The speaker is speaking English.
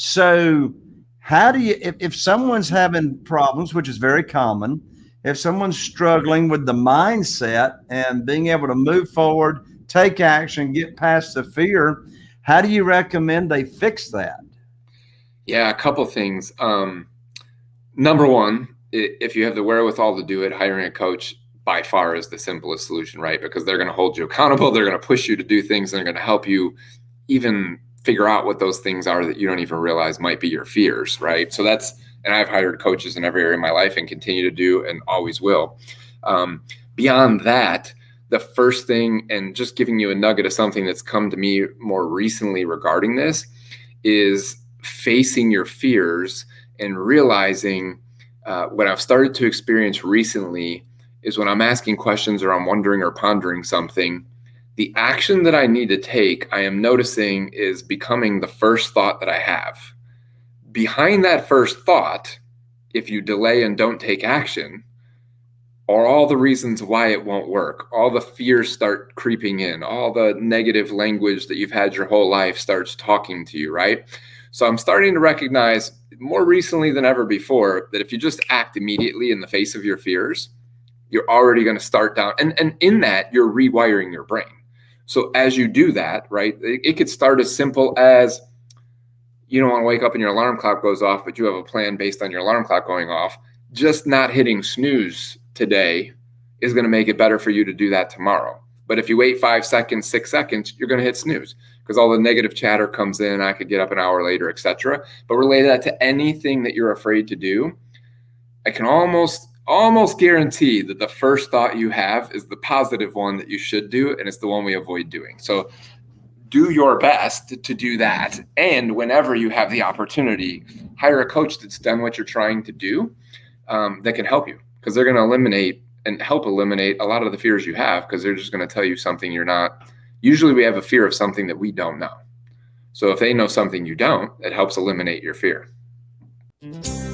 So, how do you, if, if someone's having problems, which is very common, if someone's struggling with the mindset and being able to move forward, take action, get past the fear, how do you recommend they fix that? Yeah, a couple things. Um, number one, if you have the wherewithal to do it, hiring a coach by far is the simplest solution, right? Because they're going to hold you accountable. They're going to push you to do things. They're going to help you even figure out what those things are that you don't even realize might be your fears, right? So that's, and I've hired coaches in every area of my life and continue to do and always will. Um, beyond that, the first thing, and just giving you a nugget of something that's come to me more recently regarding this, is facing your fears and realizing uh, what I've started to experience recently is when I'm asking questions or I'm wondering or pondering something the action that I need to take, I am noticing is becoming the first thought that I have. Behind that first thought, if you delay and don't take action, are all the reasons why it won't work. All the fears start creeping in, all the negative language that you've had your whole life starts talking to you, right? So I'm starting to recognize more recently than ever before that if you just act immediately in the face of your fears, you're already going to start down. And, and in that, you're rewiring your brain so as you do that, right, it, it could start as simple as you don't want to wake up and your alarm clock goes off, but you have a plan based on your alarm clock going off. Just not hitting snooze today is going to make it better for you to do that tomorrow. But if you wait five seconds, six seconds, you're going to hit snooze because all the negative chatter comes in. I could get up an hour later, etc. But relate that to anything that you're afraid to do. I can almost almost guarantee that the first thought you have is the positive one that you should do, and it's the one we avoid doing. So do your best to do that. And whenever you have the opportunity, hire a coach that's done what you're trying to do um, that can help you because they're going to eliminate and help eliminate a lot of the fears you have because they're just going to tell you something you're not. Usually, we have a fear of something that we don't know. So if they know something you don't, it helps eliminate your fear. Mm-hmm.